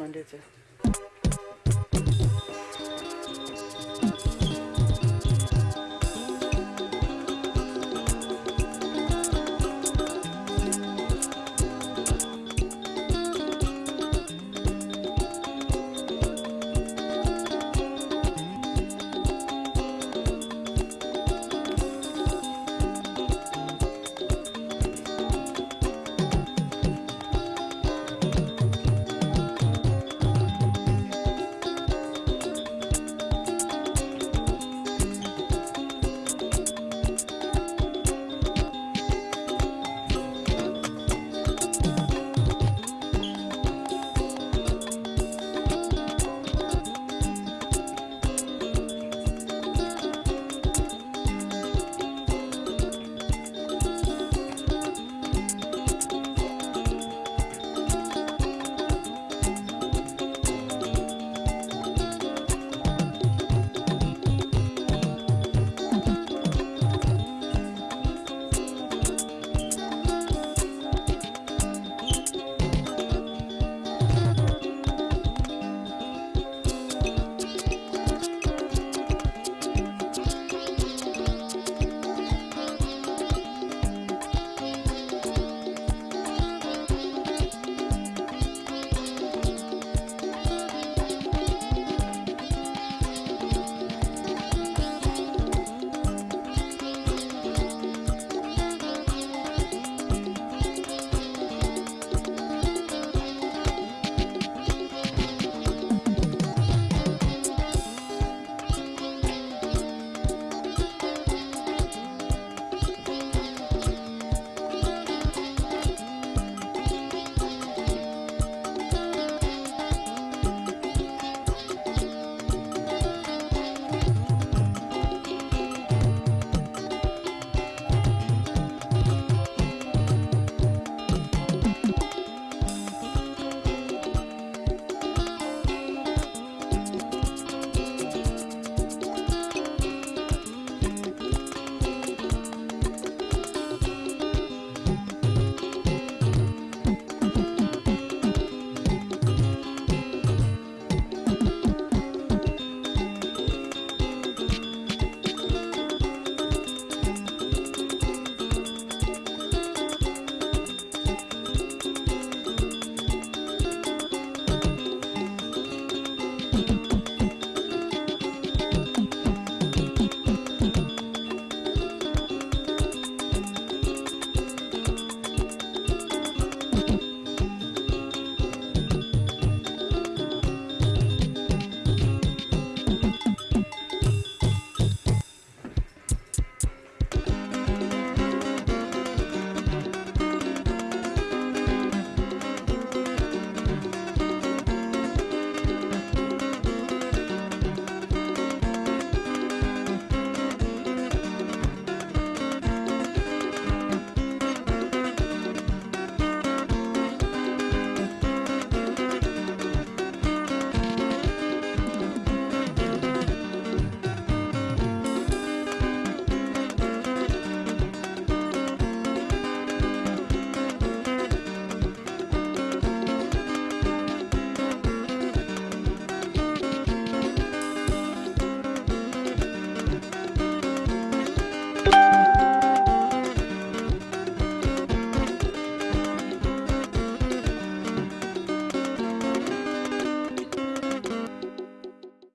Monday to